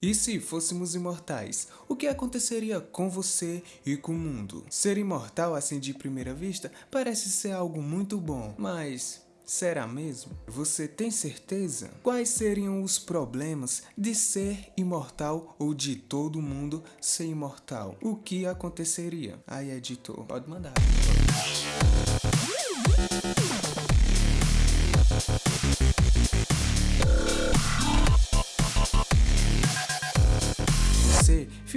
E se fôssemos imortais, o que aconteceria com você e com o mundo? Ser imortal assim de primeira vista parece ser algo muito bom, mas será mesmo? Você tem certeza? Quais seriam os problemas de ser imortal ou de todo mundo ser imortal? O que aconteceria? Aí editor, pode mandar.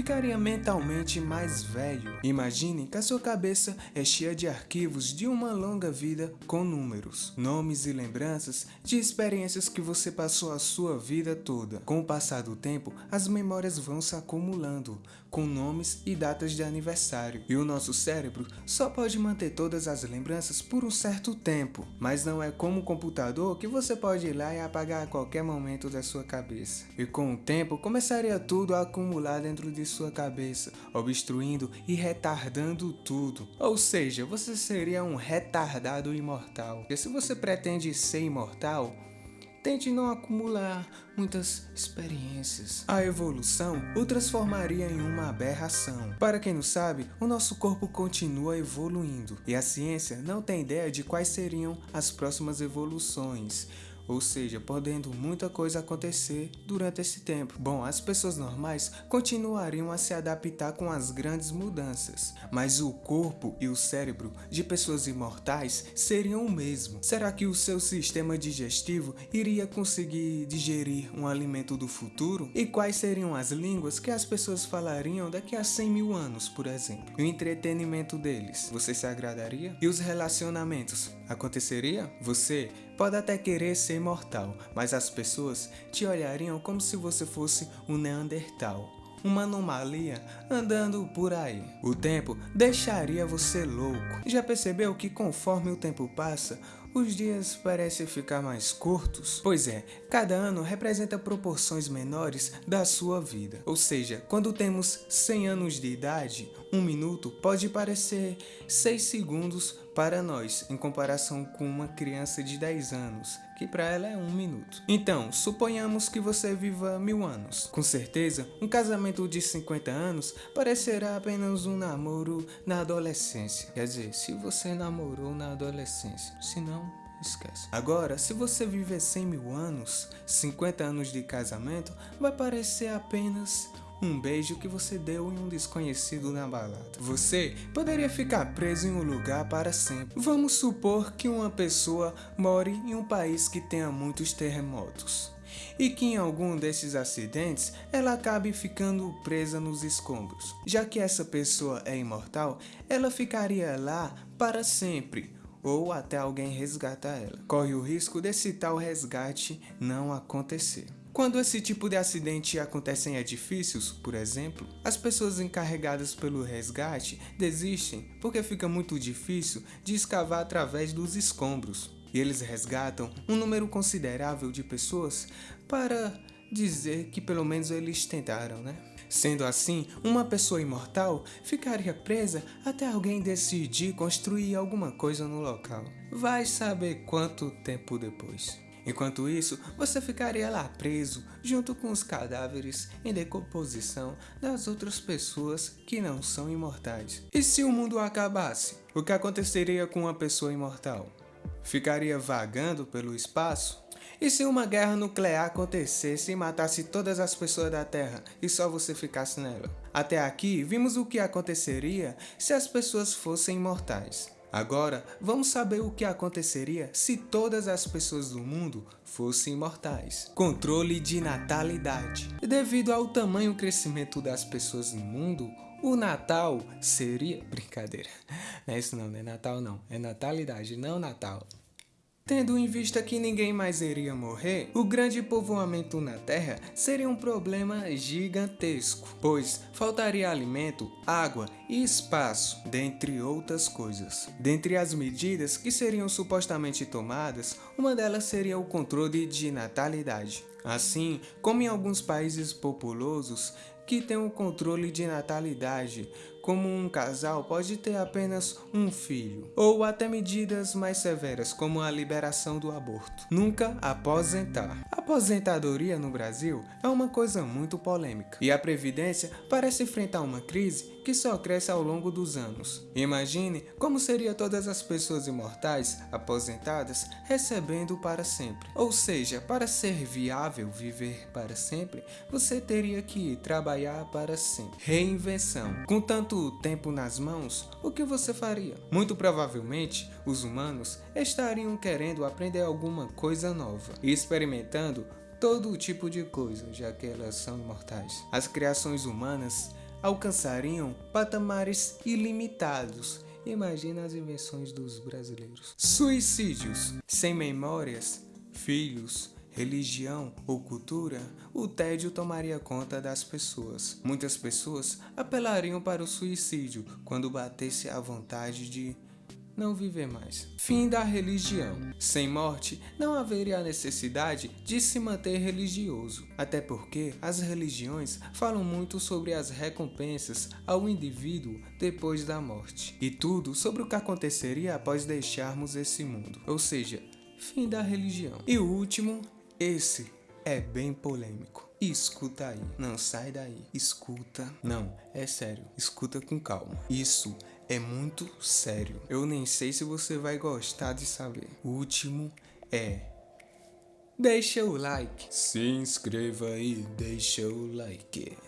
Ficaria mentalmente mais velho. Imagine que a sua cabeça é cheia de arquivos de uma longa vida com números, nomes e lembranças de experiências que você passou a sua vida toda. Com o passar do tempo, as memórias vão se acumulando, com nomes e datas de aniversário, e o nosso cérebro só pode manter todas as lembranças por um certo tempo, mas não é como o computador que você pode ir lá e apagar a qualquer momento da sua cabeça. E com o tempo, começaria tudo a acumular dentro de de sua cabeça, obstruindo e retardando tudo. Ou seja, você seria um retardado imortal. E se você pretende ser imortal, Tente não acumular muitas experiências. A evolução o transformaria em uma aberração. Para quem não sabe, o nosso corpo continua evoluindo e a ciência não tem ideia de quais seriam as próximas evoluções ou seja, podendo muita coisa acontecer durante esse tempo. Bom, as pessoas normais continuariam a se adaptar com as grandes mudanças, mas o corpo e o cérebro de pessoas imortais seriam o mesmo. Será que o seu sistema digestivo iria conseguir digerir um alimento do futuro? E quais seriam as línguas que as pessoas falariam daqui a 100 mil anos, por exemplo? E o entretenimento deles, você se agradaria? E os relacionamentos, aconteceria? Você pode até querer ser imortal, mas as pessoas te olhariam como se você fosse um Neandertal, uma anomalia andando por aí. O tempo deixaria você louco. Já percebeu que conforme o tempo passa, os dias parecem ficar mais curtos? Pois é, cada ano representa proporções menores da sua vida. Ou seja, quando temos 100 anos de idade, um minuto pode parecer 6 segundos para nós, em comparação com uma criança de 10 anos, que para ela é um minuto. Então, suponhamos que você viva mil anos. Com certeza, um casamento de 50 anos parecerá apenas um namoro na adolescência. Quer dizer, se você namorou na adolescência. Se não, esquece. Agora, se você viver 100 mil anos, 50 anos de casamento, vai parecer apenas um beijo que você deu em um desconhecido na balada. Você poderia ficar preso em um lugar para sempre. Vamos supor que uma pessoa more em um país que tenha muitos terremotos e que em algum desses acidentes ela acabe ficando presa nos escombros. Já que essa pessoa é imortal, ela ficaria lá para sempre ou até alguém resgatar ela. Corre o risco desse tal resgate não acontecer. Quando esse tipo de acidente acontece em edifícios, por exemplo, as pessoas encarregadas pelo resgate desistem porque fica muito difícil de escavar através dos escombros. E eles resgatam um número considerável de pessoas para dizer que pelo menos eles tentaram, né? Sendo assim, uma pessoa imortal ficaria presa até alguém decidir construir alguma coisa no local. Vai saber quanto tempo depois. Enquanto isso, você ficaria lá preso, junto com os cadáveres em decomposição das outras pessoas que não são imortais. E se o mundo acabasse? O que aconteceria com uma pessoa imortal? Ficaria vagando pelo espaço? E se uma guerra nuclear acontecesse e matasse todas as pessoas da Terra e só você ficasse nela? Até aqui, vimos o que aconteceria se as pessoas fossem imortais. Agora, vamos saber o que aconteceria se todas as pessoas do mundo fossem imortais. Controle de natalidade. Devido ao tamanho crescimento das pessoas no mundo, o Natal seria... Brincadeira. Não é isso não, não é Natal não. É natalidade, não Natal. Tendo em vista que ninguém mais iria morrer, o grande povoamento na Terra seria um problema gigantesco, pois faltaria alimento, água e espaço, dentre outras coisas. Dentre as medidas que seriam supostamente tomadas, uma delas seria o controle de natalidade. Assim como em alguns países populosos que tem o controle de natalidade, como um casal pode ter apenas um filho, ou até medidas mais severas, como a liberação do aborto. Nunca aposentar. Aposentadoria no Brasil é uma coisa muito polêmica, e a Previdência parece enfrentar uma crise que só cresce ao longo dos anos. Imagine como seria todas as pessoas imortais aposentadas recebendo para sempre. Ou seja, para ser viável viver para sempre, você teria que trabalhar para sempre. Reinvenção. Com tanto tempo nas mãos, o que você faria? Muito provavelmente, os humanos estariam querendo aprender alguma coisa nova e experimentando todo tipo de coisa, já que elas são imortais. As criações humanas alcançariam patamares ilimitados. Imagina as invenções dos brasileiros. Suicídios, sem memórias, filhos, religião ou cultura, o tédio tomaria conta das pessoas. Muitas pessoas apelariam para o suicídio quando batesse a vontade de não viver mais. Fim da religião. Sem morte, não haveria necessidade de se manter religioso, até porque as religiões falam muito sobre as recompensas ao indivíduo depois da morte, e tudo sobre o que aconteceria após deixarmos esse mundo, ou seja, fim da religião. E o último, esse é bem polêmico. Escuta aí, não sai daí, escuta. Não, é sério, escuta com calma. Isso é muito sério. Eu nem sei se você vai gostar de saber. O último é Deixa o like. Se inscreva e deixa o like.